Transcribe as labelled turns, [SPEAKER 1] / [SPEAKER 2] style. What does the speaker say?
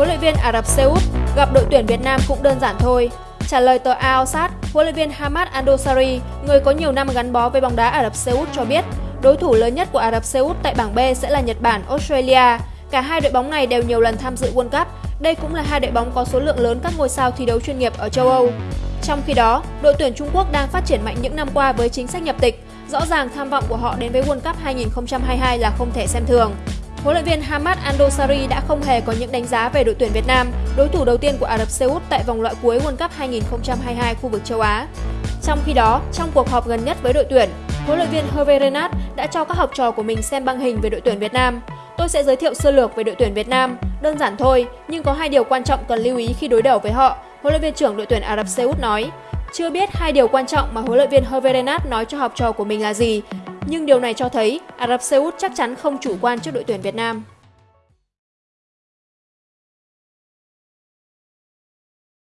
[SPEAKER 1] huấn luyện viên Ả Rập Xê Út gặp đội tuyển Việt Nam cũng đơn giản thôi. Trả lời tờ Al Sadd, huấn luyện viên Hamad Andosari, người có nhiều năm gắn bó với bóng đá Ả Rập Xê Út cho biết, đối thủ lớn nhất của Ả Rập Xê Út tại bảng B sẽ là Nhật Bản, Australia. Cả hai đội bóng này đều nhiều lần tham dự World Cup. Đây cũng là hai đội bóng có số lượng lớn các ngôi sao thi đấu chuyên nghiệp ở châu Âu. Trong khi đó, đội tuyển Trung Quốc đang phát triển mạnh những năm qua với chính sách nhập tịch. Rõ ràng tham vọng của họ đến với World Cup 2022 là không thể xem thường. Huấn luyện viên Hamad Andosari đã không hề có những đánh giá về đội tuyển Việt Nam, đối thủ đầu tiên của Ả Rập Xê Út tại vòng loại cuối World Cup 2022 khu vực châu Á. Trong khi đó, trong cuộc họp gần nhất với đội tuyển, huấn luyện viên Hervé Renard đã cho các học trò của mình xem băng hình về đội tuyển Việt Nam. Tôi sẽ giới thiệu sơ lược về đội tuyển Việt Nam, đơn giản thôi, nhưng có hai điều quan trọng cần lưu ý khi đối đầu với họ, huấn luyện viên trưởng đội tuyển Ả Rập Xê Út nói. Chưa biết hai điều quan trọng mà huấn luyện viên Hervé Renard nói cho học trò của mình là gì, nhưng điều này cho thấy Ả Rập Xê Út chắc chắn không chủ quan trước đội tuyển Việt Nam.